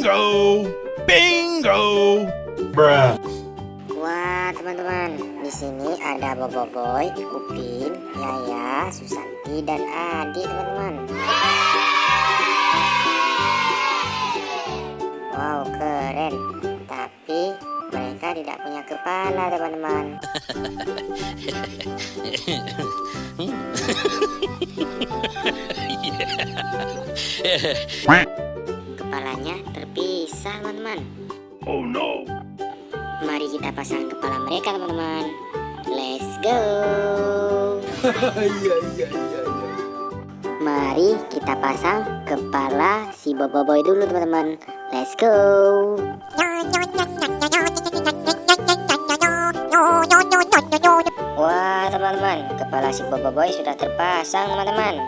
Bingo! Bingo! Bruh. Wah teman-teman, di sini ada Bobo Boy, Upin, Yaya, Susanti, dan Adi teman-teman. Wow keren, tapi mereka tidak punya kepala teman-teman. Kepalanya terpisah teman-teman. Oh no! Mari kita pasang kepala mereka teman-teman Let's go Iya, iya, iya. Mari kita pasang kepala si Bobo Boy dulu teman-teman Let's go Wah teman-teman Kepala si Bobo Boy sudah terpasang teman-teman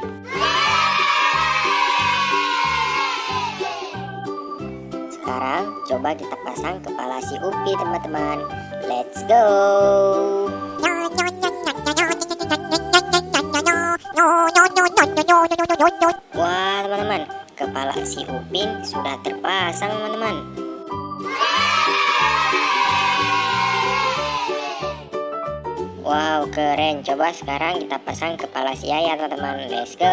Sekarang coba kita pasang kepala si Upi teman-teman. Let's go. Wah teman-teman Kepala si Upin sudah terpasang teman-teman. Wow keren. Coba sekarang kita pasang kepala si Yaya teman-teman. Let's go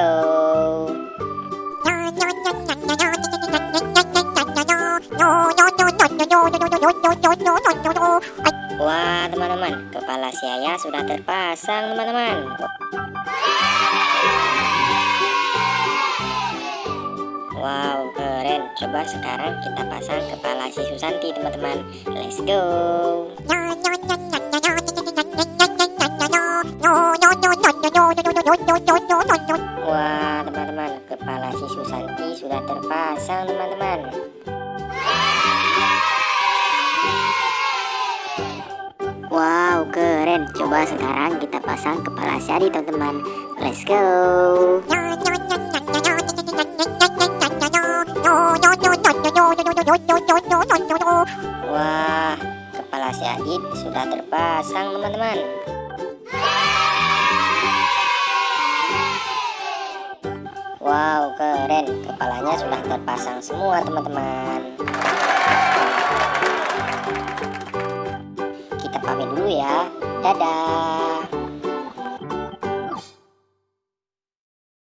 Wah teman-teman Kepala si Yaya sudah terpasang teman-teman. Wow keren. Coba sekarang kita pasang kepala si Susanti teman-teman. Let's go. Wah teman-teman Kepala si Susanti sudah terpasang teman-teman keren. Coba sekarang kita pasang kepala si Adi teman-teman. Let's go. Wah Kepala si Adit sudah terpasang teman-teman. Wow keren. Kepalanya sudah terpasang semua teman-teman. Kita pamit dulu ya Da da.